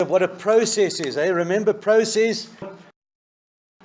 of what a process is. Eh? Remember, process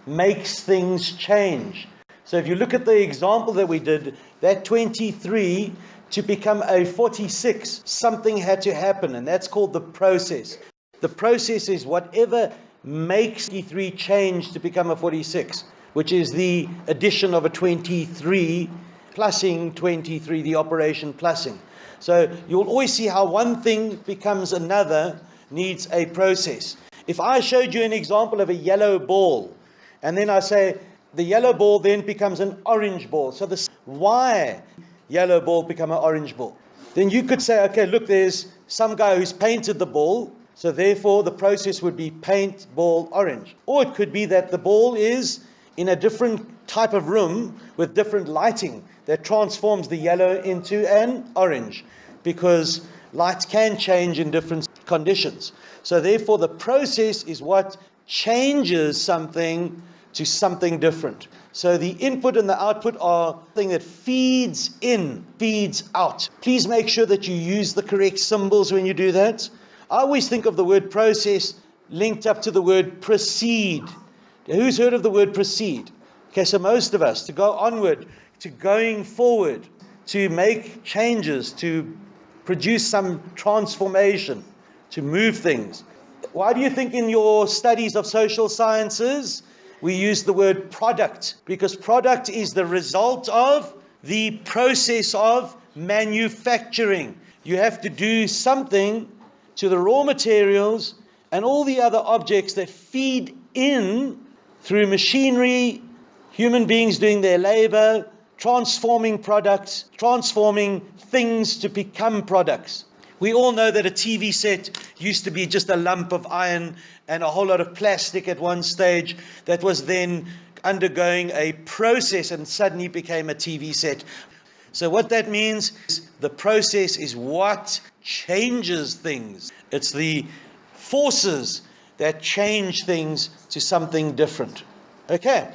makes things change. So if you look at the example that we did, that 23 to become a 46, something had to happen, and that's called the process. The process is whatever makes 23 change to become a 46, which is the addition of a 23 plusing 23, the operation plusing. So you'll always see how one thing becomes another needs a process. If I showed you an example of a yellow ball, and then I say the yellow ball then becomes an orange ball. So this why yellow ball become an orange ball? Then you could say, okay, look, there's some guy who's painted the ball, so therefore the process would be paint ball orange. Or it could be that the ball is in a different type of room with different lighting that transforms the yellow into an orange because light can change in different conditions. So therefore the process is what changes something to something different. So the input and the output are thing that feeds in, feeds out. Please make sure that you use the correct symbols when you do that. I always think of the word process linked up to the word proceed. Who's heard of the word proceed? Okay, so most of us, to go onward, to going forward, to make changes, to produce some transformation, to move things. Why do you think in your studies of social sciences we use the word product? Because product is the result of the process of manufacturing. You have to do something to the raw materials and all the other objects that feed in through machinery, human beings doing their labor, transforming products, transforming things to become products. We all know that a TV set used to be just a lump of iron and a whole lot of plastic at one stage that was then undergoing a process and suddenly became a TV set. So, what that means is the process is what changes things, it's the forces that change things to something different. Okay.